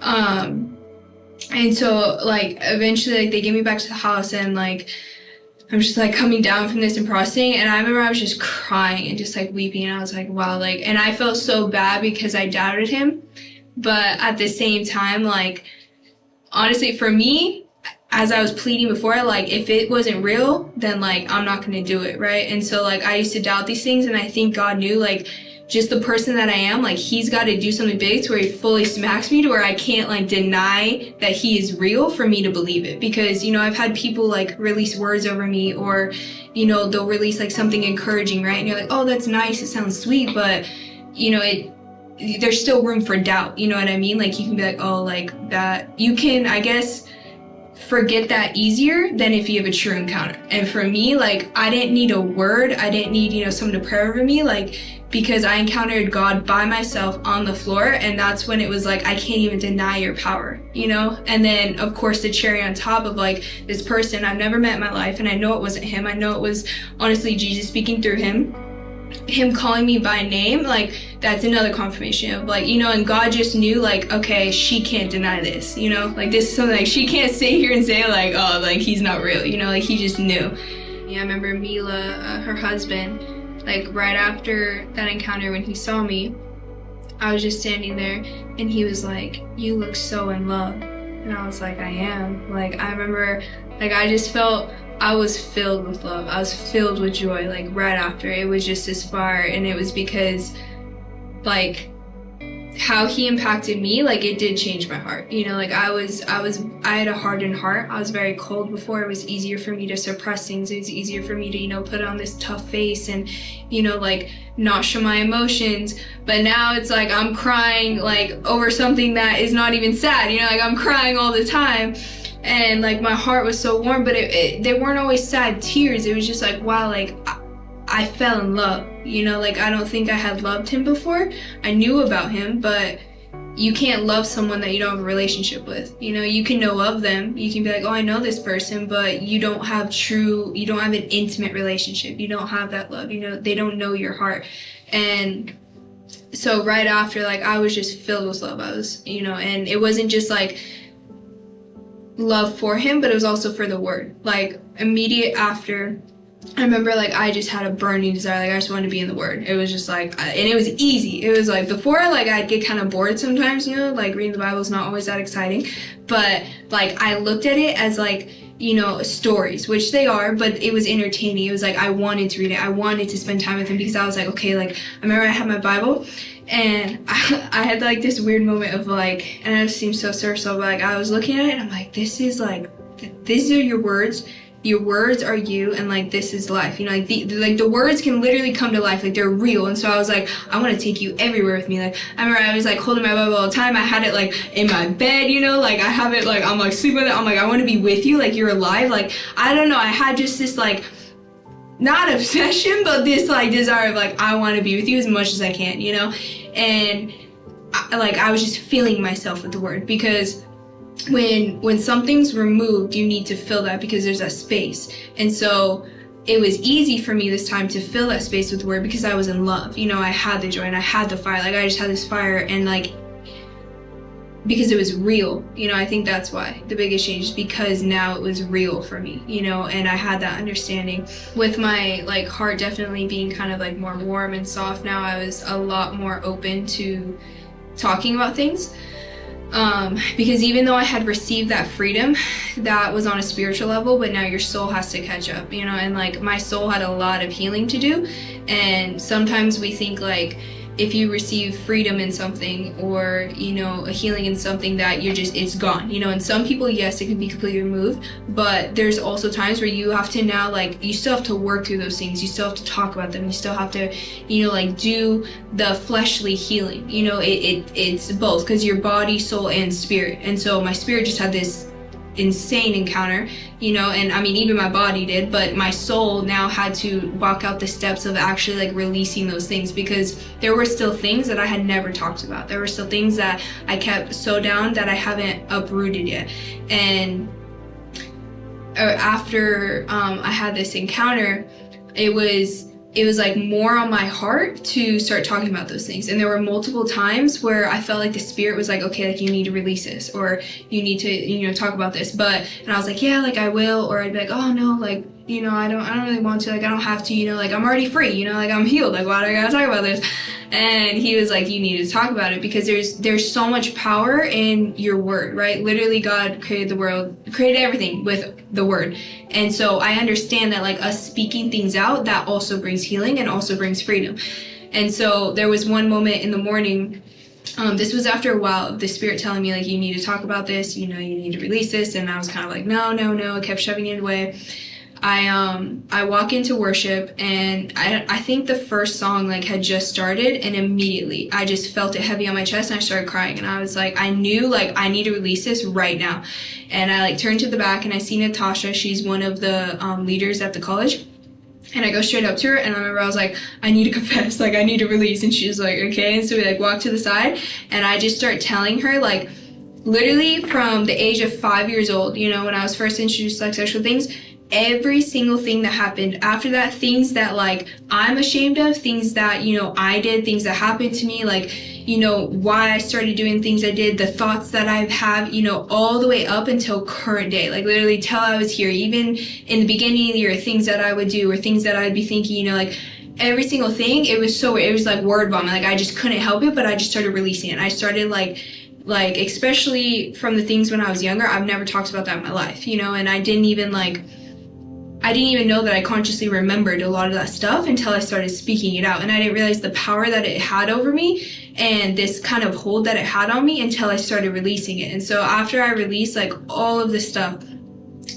Um, and so like eventually like they get me back to the house and like I'm just like coming down from this and processing and I remember I was just crying and just like weeping and I was like wow like and I felt so bad because I doubted him but at the same time like honestly for me as I was pleading before, like if it wasn't real, then like I'm not gonna do it, right? And so like I used to doubt these things, and I think God knew like just the person that I am, like He's got to do something big to where He fully smacks me to where I can't like deny that He is real for me to believe it. Because you know I've had people like release words over me, or you know they'll release like something encouraging, right? And you're like, oh, that's nice, it sounds sweet, but you know it there's still room for doubt. You know what I mean? Like you can be like, oh, like that. You can, I guess forget that easier than if you have a true encounter. And for me, like I didn't need a word, I didn't need, you know, someone to pray over me, like because I encountered God by myself on the floor and that's when it was like I can't even deny your power, you know? And then of course the cherry on top of like this person I've never met in my life and I know it wasn't him. I know it was honestly Jesus speaking through him him calling me by name, like that's another confirmation of like, you know, and God just knew like, okay, she can't deny this, you know, like this is something like she can't sit here and say like, oh, like he's not real, you know, like he just knew. Yeah, I remember Mila, uh, her husband, like right after that encounter when he saw me, I was just standing there and he was like, you look so in love. And I was like, I am. Like, I remember, like, I just felt I was filled with love. I was filled with joy, like right after. It was just this far, and it was because, like, how he impacted me, like it did change my heart. You know, like I was, I was, I had a hardened heart. I was very cold before. It was easier for me to suppress things. It was easier for me to, you know, put on this tough face and, you know, like not show my emotions. But now it's like I'm crying like over something that is not even sad. You know, like I'm crying all the time and like my heart was so warm but it, it, they weren't always sad tears. It was just like wow like I, I fell in love you know? Like I don't think I had loved him before. I knew about him but you can't love someone that you don't have a relationship with you know? You can know of them. You can be like oh I know this person but you don't have true you don't have an intimate relationship. You don't have that love you know? They don't know your heart. And so right after like I was just filled with love. I was you know? And it wasn't just like love for him, but it was also for the word. Like immediate after, I remember like I just had a burning desire. Like I just wanted to be in the word. It was just like, and it was easy. It was like before, like I'd get kind of bored sometimes. You know, like reading the Bible is not always that exciting. But like I looked at it as like you know, stories, which they are, but it was entertaining. It was like I wanted to read it. I wanted to spend time with him because I was like, okay, like I remember I had my Bible and I, I had like this weird moment of like, and it seems so surreal, but like I was looking at it and I'm like, this is like th- these are your words your words are you and like this is life. You know like the like the words can literally come to life like they're real. And so i was like i want to take you everywhere with me. Like i remember i was like holding my bible all the time. I had it like in my bed you know? Like i have it like i'm like sleeping with it. I'm like i want to be with you like you're alive. Like i don't know. I had just this like not obsession but this like desire of like i want to be with you as much as i can you know? And I, like i was just feeling myself with the word because when when something's removed you need to fill that because there's a space. And so it was easy for me this time to fill that space with word because i was in love. You know i had the joy and i had the fire. Like i just had this fire and like because it was real. You know i think that's why the biggest change is because now it was real for me you know and i had that understanding. With my like heart definitely being kind of like more warm and soft now i was a lot more open to talking about things um, because even though I had received that freedom, that was on a spiritual level, but now your soul has to catch up, you know, and like my soul had a lot of healing to do. And sometimes we think like, if you receive freedom in something or you know a healing in something that you're just it's gone you know? And some people yes it can be completely removed but there's also times where you have to now like you still have to work through those things you still have to talk about them you still have to you know like do the fleshly healing you know? It, it it's both because your body soul and spirit. And so my spirit just had this insane encounter, you know, and I mean, even my body did, but my soul now had to walk out the steps of actually like releasing those things because there were still things that I had never talked about. There were still things that I kept so down that I haven't uprooted yet. And uh, after um, I had this encounter, it was it was like more on my heart to start talking about those things. And there were multiple times where I felt like the spirit was like, okay, like you need to release this or you need to, you know, talk about this. But, and I was like, yeah, like I will. Or I'd be like, oh no, like, you know, I don't, I don't really want to, like, I don't have to, you know, like I'm already free, you know, like I'm healed. Like, why do I gotta talk about this? And he was like, you need to talk about it because there's, there's so much power in your word, right? Literally God created the world, created everything with the word. And so I understand that like us speaking things out, that also brings healing and also brings freedom. And so there was one moment in the morning um, this was after a while of the spirit telling me like you need to talk about this you know you need to release this and i was kind of like no no no i kept shoving it away I um I walk into worship and I I think the first song like had just started and immediately I just felt it heavy on my chest and I started crying and I was like I knew like I need to release this right now. And I like turned to the back and I see Natasha. She's one of the um, leaders at the college. And I go straight up to her and I remember I was like, I need to confess, like I need to release. And she was like, okay. And so we like walk to the side and I just start telling her like literally from the age of five years old, you know, when I was first introduced to like sexual things, every single thing that happened after that things that like i'm ashamed of things that you know i did things that happened to me like you know why i started doing things i did the thoughts that i have you know all the way up until current day. Like literally till i was here even in the beginning of the year things that i would do or things that i'd be thinking you know like every single thing it was so it was like word vomit. Like i just couldn't help it but i just started releasing it. I started like like especially from the things when i was younger i've never talked about that in my life you know and i didn't even like I didn't even know that I consciously remembered a lot of that stuff until I started speaking it out. And I didn't realize the power that it had over me and this kind of hold that it had on me until I started releasing it. And so after I released like all of this stuff,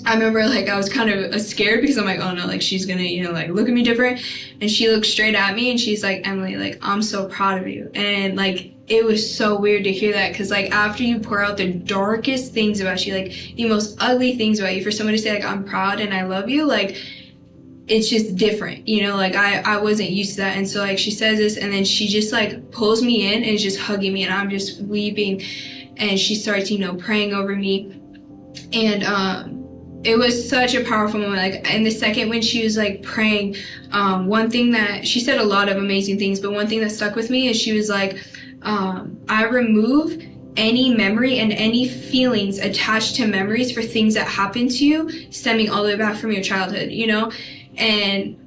I remember like I was kind of uh, scared because I'm like, oh no, like she's gonna, you know, like look at me different. And she looked straight at me and she's like, Emily, like I'm so proud of you. And like it was so weird to hear that because like after you pour out the darkest things about you like the most ugly things about you for someone to say like i'm proud and i love you like it's just different you know? Like i i wasn't used to that. And so like she says this and then she just like pulls me in and is just hugging me and i'm just weeping. And she starts you know praying over me. And um it was such a powerful moment. Like in the second when she was like praying um one thing that she said a lot of amazing things but one thing that stuck with me is she was like um, I remove any memory and any feelings attached to memories for things that happened to you stemming all the way back from your childhood, you know? And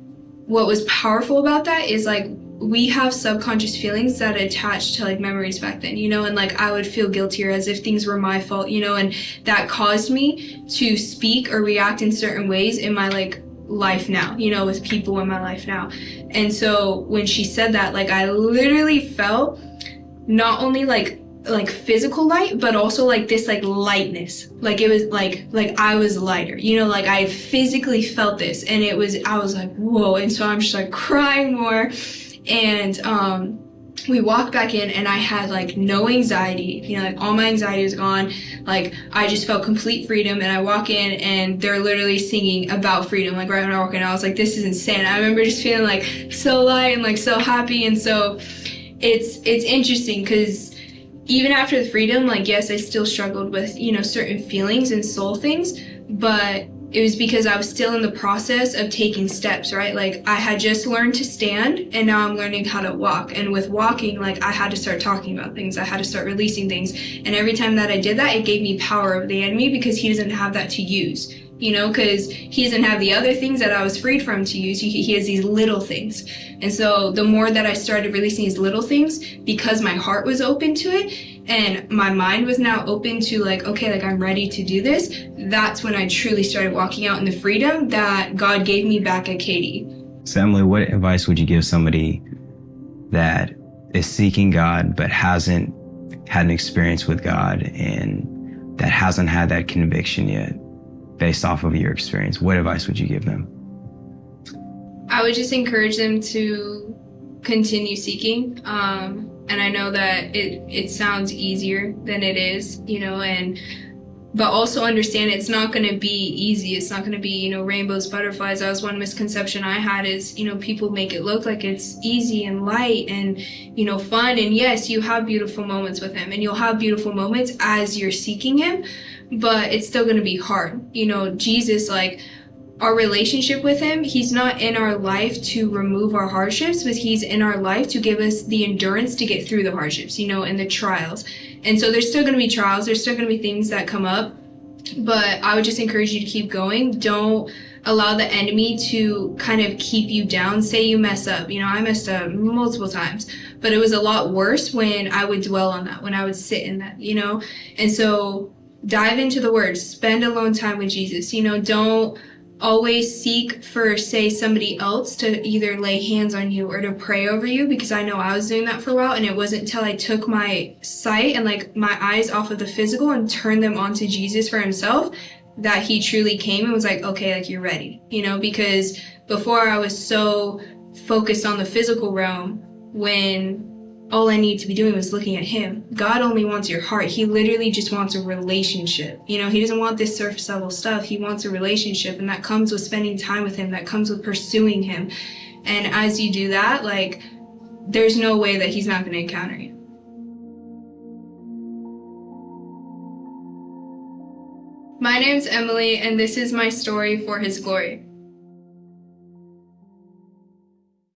what was powerful about that is like we have subconscious feelings that attach to like memories back then, you know, and like I would feel guiltier as if things were my fault, you know, and that caused me to speak or react in certain ways in my like life now, you know, with people in my life now. And so when she said that, like I literally felt not only like like physical light but also like this like lightness like it was like like i was lighter you know like i physically felt this and it was i was like whoa and so i'm just like crying more and um we walked back in and I had like no anxiety, you know, like all my anxiety was gone. Like I just felt complete freedom and I walk in and they're literally singing about freedom. Like right when I walk in, I was like, this is insane. I remember just feeling like so light and like so happy. And so it's, it's interesting because even after the freedom, like, yes, I still struggled with, you know, certain feelings and soul things, but it was because I was still in the process of taking steps, right? Like I had just learned to stand and now I'm learning how to walk. And with walking, like I had to start talking about things. I had to start releasing things. And every time that I did that, it gave me power over the enemy because he doesn't have that to use you know, because he doesn't have the other things that I was freed from to use. He, he has these little things. And so the more that I started releasing these little things, because my heart was open to it and my mind was now open to like, okay, like I'm ready to do this, that's when I truly started walking out in the freedom that God gave me back at KD. So Emily, what advice would you give somebody that is seeking God but hasn't had an experience with God and that hasn't had that conviction yet? Based off of your experience, what advice would you give them? I would just encourage them to continue seeking. Um, and I know that it, it sounds easier than it is, you know, and but also understand it's not going to be easy. It's not going to be, you know, rainbows, butterflies. That was one misconception I had is, you know, people make it look like it's easy and light and, you know, fun. And yes, you have beautiful moments with him and you'll have beautiful moments as you're seeking him but it's still going to be hard. You know, Jesus, like, our relationship with him, he's not in our life to remove our hardships, but he's in our life to give us the endurance to get through the hardships, you know, and the trials. And so there's still going to be trials, there's still going to be things that come up, but I would just encourage you to keep going. Don't allow the enemy to kind of keep you down. Say you mess up. You know, I messed up multiple times, but it was a lot worse when I would dwell on that, when I would sit in that, you know? And so dive into the word spend alone time with jesus. You know don't always seek for say somebody else to either lay hands on you or to pray over you because i know i was doing that for a while and it wasn't until i took my sight and like my eyes off of the physical and turned them onto jesus for himself that he truly came and was like okay like you're ready you know because before i was so focused on the physical realm when all I need to be doing was looking at him. God only wants your heart. He literally just wants a relationship. You know, he doesn't want this surface level stuff. He wants a relationship and that comes with spending time with him. That comes with pursuing him. And as you do that, like, there's no way that he's not going to encounter you. My name's Emily and this is my story for his glory.